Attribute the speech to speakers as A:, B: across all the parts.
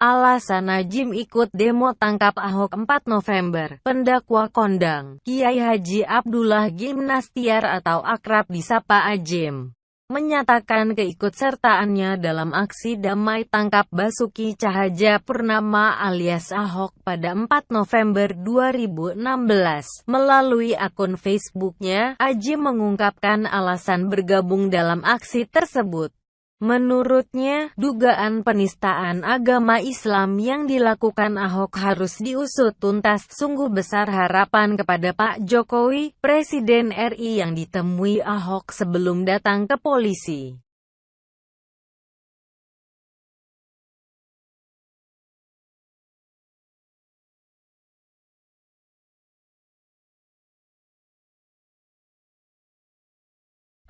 A: Alasan Najim ikut demo tangkap Ahok 4 November, pendakwa kondang, Kiai Haji Abdullah Gimnastiar atau akrab disapa Ajim, menyatakan keikutsertaannya dalam aksi damai tangkap Basuki Cahaja Purnama alias Ahok pada 4 November 2016. Melalui akun Facebooknya, Ajim mengungkapkan alasan bergabung dalam aksi tersebut. Menurutnya, dugaan penistaan agama Islam yang dilakukan Ahok harus diusut tuntas. Sungguh besar harapan kepada Pak Jokowi, Presiden RI yang ditemui Ahok sebelum datang ke polisi.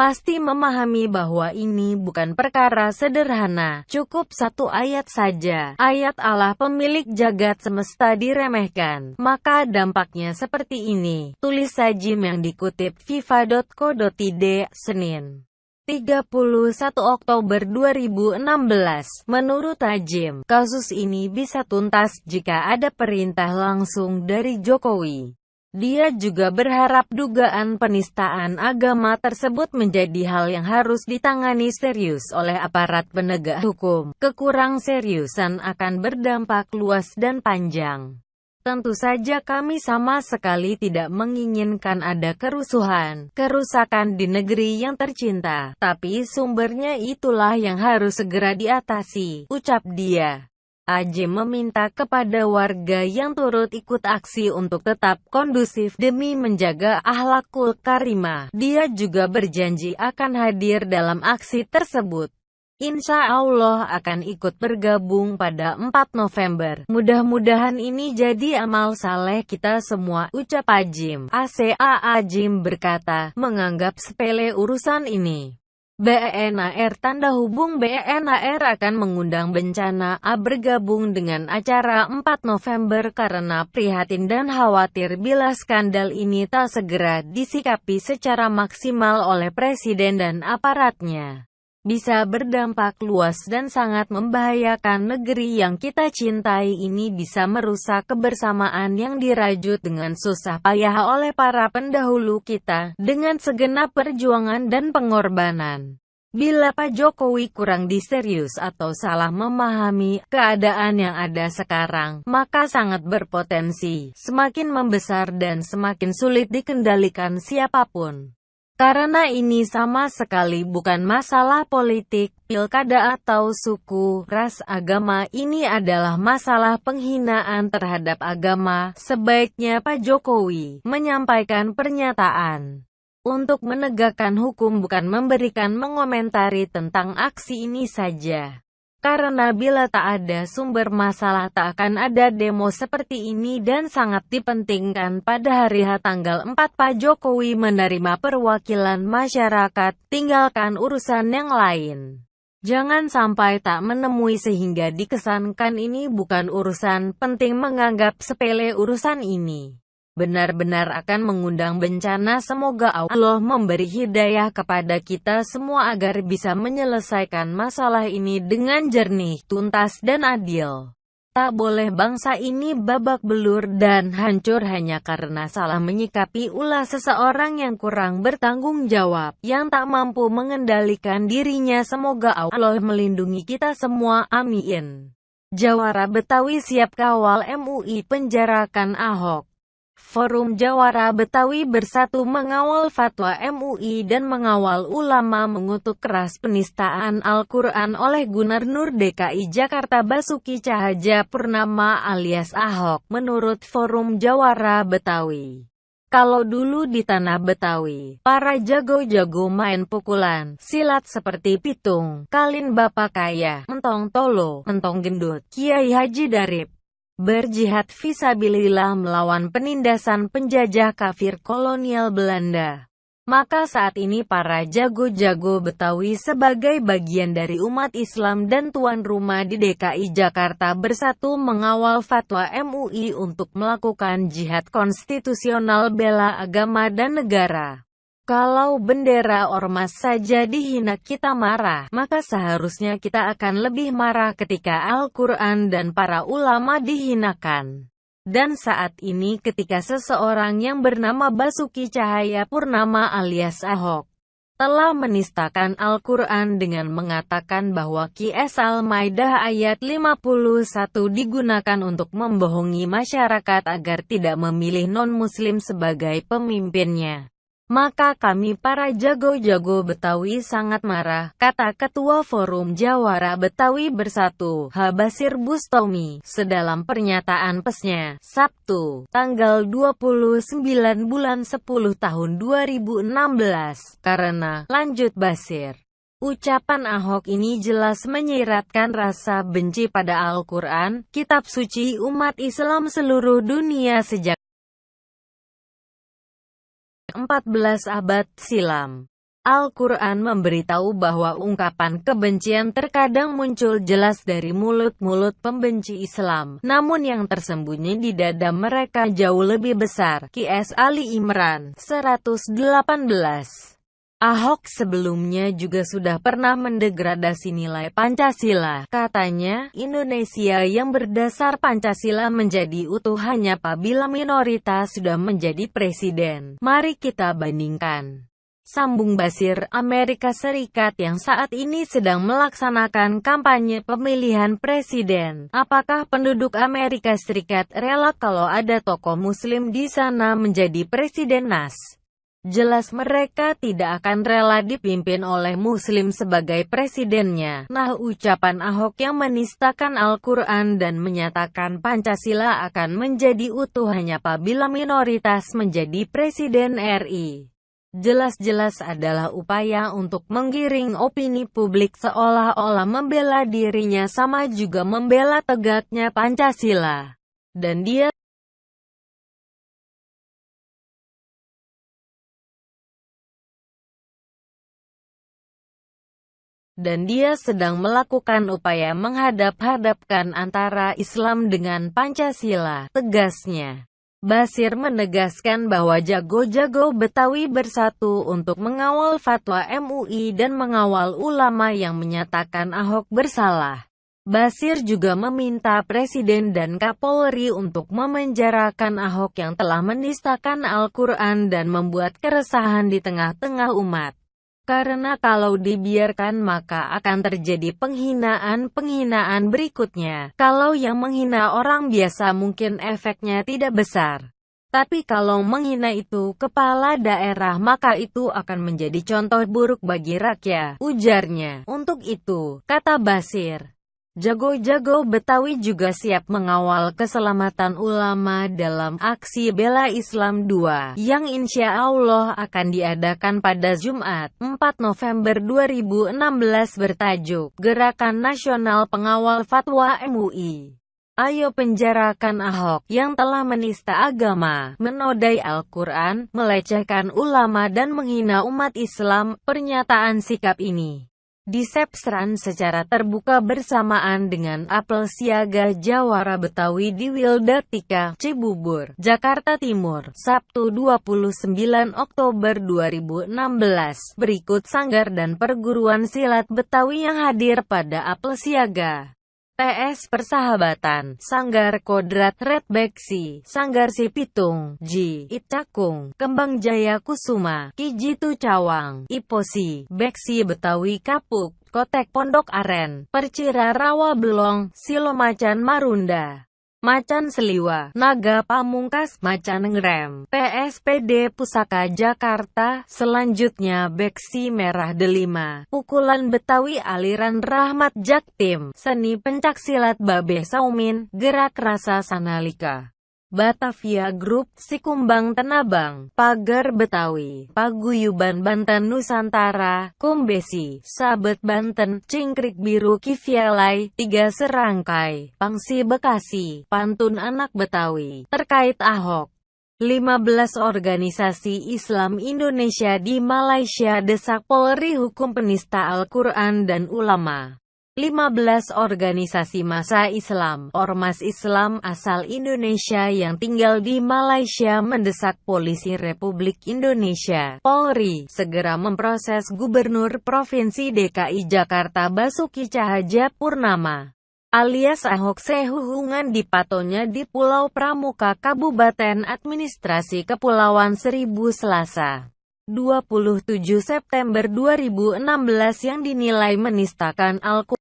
A: Pasti memahami bahwa ini bukan perkara sederhana. Cukup satu ayat saja, ayat Allah pemilik jagat semesta diremehkan, maka dampaknya seperti ini. Tulis sajim yang dikutip fifa.co.id, Senin. 31 Oktober 2016. Menurut Ajim, kasus ini bisa tuntas jika ada perintah langsung dari Jokowi. Dia juga berharap dugaan penistaan agama tersebut menjadi hal yang harus ditangani serius oleh aparat penegak hukum. Kekurang seriusan akan berdampak luas dan panjang. Tentu saja kami sama sekali tidak menginginkan ada kerusuhan, kerusakan di negeri yang tercinta, tapi sumbernya itulah yang harus segera diatasi, ucap dia. Ajim meminta kepada warga yang turut ikut aksi untuk tetap kondusif demi menjaga ahlakul karimah. Dia juga berjanji akan hadir dalam aksi tersebut. Insya Allah akan ikut bergabung pada 4 November. Mudah-mudahan ini jadi amal saleh kita semua, ucap Ajim. ACA Ajim berkata, menganggap sepele urusan ini. BNAR Tanda hubung BNAR akan mengundang bencana A bergabung dengan acara 4 November karena prihatin dan khawatir bila skandal ini tak segera disikapi secara maksimal oleh Presiden dan aparatnya. Bisa berdampak luas dan sangat membahayakan negeri yang kita cintai ini bisa merusak kebersamaan yang dirajut dengan susah payah oleh para pendahulu kita, dengan segenap perjuangan dan pengorbanan. Bila Pak Jokowi kurang diserius atau salah memahami keadaan yang ada sekarang, maka sangat berpotensi semakin membesar dan semakin sulit dikendalikan siapa pun. Karena ini sama sekali bukan masalah politik, pilkada atau suku, ras, agama, ini adalah masalah penghinaan terhadap agama. Sebaiknya Pak Jokowi menyampaikan pernyataan untuk menegakkan hukum bukan memberikan mengomentari tentang aksi ini saja. Karena bila tak ada sumber masalah tak akan ada demo seperti ini dan sangat dipentingkan pada hari H tanggal 4 Pak Jokowi menerima perwakilan masyarakat, tinggalkan urusan yang lain. Jangan sampai tak menemui sehingga dikesankan ini bukan urusan penting menganggap sepele urusan ini benar-benar akan mengundang bencana. Semoga Allah memberi hidayah kepada kita semua agar bisa menyelesaikan masalah ini dengan jernih, tuntas, dan adil. Tak boleh bangsa ini babak belur dan hancur hanya karena salah menyikapi ulah seseorang yang kurang bertanggung jawab, yang tak mampu mengendalikan dirinya. Semoga Allah melindungi kita semua. Amin. Jawara Betawi siap kawal MUI penjarakan Ahok. Forum Jawara Betawi Bersatu mengawal fatwa MUI dan mengawal ulama mengutuk keras penistaan Al-Quran oleh Gubernur DKI Jakarta Basuki Cahaja Purnama alias Ahok, menurut Forum Jawara Betawi. Kalau dulu di tanah Betawi, para jago-jago main pukulan, silat seperti pitung, kalin bapak kaya, mentong tolo, mentong gendut, Kiai Haji Darip, berjihad visabilillah melawan penindasan penjajah kafir kolonial Belanda. Maka saat ini para jago-jago Betawi sebagai bagian dari umat Islam dan tuan rumah di DKI Jakarta bersatu mengawal fatwa MUI untuk melakukan jihad konstitusional bela agama dan negara. Kalau bendera ormas saja dihina kita marah, maka seharusnya kita akan lebih marah ketika Al-Quran dan para ulama dihinakan. Dan saat ini ketika seseorang yang bernama Basuki Cahaya Purnama alias Ahok, telah menistakan Al-Quran dengan mengatakan bahwa QS Al-Maidah ayat 51 digunakan untuk membohongi masyarakat agar tidak memilih non-muslim sebagai pemimpinnya. Maka kami para jago-jago Betawi sangat marah, kata Ketua Forum Jawara Betawi Bersatu, Habasir Bustomi, sedalam pernyataan pesnya, Sabtu, tanggal 29 bulan 10 tahun 2016. Karena, lanjut Basir. Ucapan Ahok ini jelas menyiratkan rasa benci pada Al-Quran, kitab suci umat Islam seluruh dunia sejak 14 abad silam. Al-Quran memberitahu bahwa ungkapan kebencian terkadang muncul jelas dari mulut-mulut pembenci Islam, namun yang tersembunyi di dada mereka jauh lebih besar. Qs Ali Imran 118 Ahok sebelumnya juga sudah pernah mendegradasi nilai Pancasila. Katanya, Indonesia yang berdasar Pancasila menjadi utuh hanya apabila minoritas sudah menjadi presiden. Mari kita bandingkan. Sambung Basir, Amerika Serikat yang saat ini sedang melaksanakan kampanye pemilihan presiden. Apakah penduduk Amerika Serikat rela kalau ada tokoh muslim di sana menjadi presiden NAS? Jelas mereka tidak akan rela dipimpin oleh Muslim sebagai presidennya. Nah ucapan Ahok yang menistakan Al-Quran dan menyatakan Pancasila akan menjadi utuh hanya apabila minoritas menjadi presiden RI. Jelas-jelas adalah upaya untuk menggiring opini publik seolah-olah membela dirinya sama juga membela tegaknya Pancasila. Dan dia dan dia sedang melakukan upaya menghadap-hadapkan antara Islam dengan Pancasila, tegasnya. Basir menegaskan bahwa jago-jago Betawi bersatu untuk mengawal fatwa MUI dan mengawal ulama yang menyatakan Ahok bersalah. Basir juga meminta Presiden dan Kapolri untuk memenjarakan Ahok yang telah menistakan Al-Quran dan membuat keresahan di tengah-tengah umat. Karena kalau dibiarkan maka akan terjadi penghinaan-penghinaan berikutnya. Kalau yang menghina orang biasa mungkin efeknya tidak besar. Tapi kalau menghina itu kepala daerah maka itu akan menjadi contoh buruk bagi rakyat, ujarnya. Untuk itu, kata Basir, Jago-jago Betawi juga siap mengawal keselamatan ulama dalam aksi Bela Islam 2 yang insya Allah akan diadakan pada Jumat 4 November 2016 bertajuk Gerakan Nasional Pengawal Fatwa MUI. Ayo penjarakan Ahok yang telah menista agama, menodai Al-Quran, melecehkan ulama dan menghina umat Islam. Pernyataan sikap ini disepsran secara terbuka bersamaan dengan apel siaga Jawara Betawi di Wildatika, Cibubur, Jakarta Timur, Sabtu 29 Oktober 2016. Berikut sanggar dan perguruan silat Betawi yang hadir pada apel siaga. TS Persahabatan, Sanggar Kodrat Red Beksi, Sanggar Sipitung, Ji, Itcakung, Kembang Jaya Kusuma, Kijitu Cawang, Iposi, Beksi Betawi Kapuk, Kotek Pondok Aren, Percira Rawa Belong, Silomacan Marunda. Macan Seliwa, Naga Pamungkas, Macan Ngerem, PSPD Pusaka Jakarta, selanjutnya Beksi Merah Delima, Pukulan Betawi Aliran Rahmat Jaktim, Seni Pencaksilat Babe Saumin, Gerak Rasa Sanalika. Batavia Group, Sikumbang Tenabang, Pagar Betawi, Paguyuban Banten Nusantara, Kumbesi, Sabet Banten, Cingkrik Biru Kivialai, Tiga Serangkai, Pangsi Bekasi, Pantun Anak Betawi, terkait Ahok. 15 organisasi Islam Indonesia di Malaysia desak Polri hukum penista Al-Quran dan ulama. 15 organisasi massa Islam, Ormas Islam asal Indonesia yang tinggal di Malaysia mendesak Polisi Republik Indonesia, Polri, segera memproses Gubernur Provinsi DKI Jakarta Basuki Cahaja Purnama alias Ahok Sehuhungan di patonya di Pulau Pramuka Kabupaten Administrasi Kepulauan Seribu Selasa. 27 September 2016 yang dinilai menistakan Al-Quran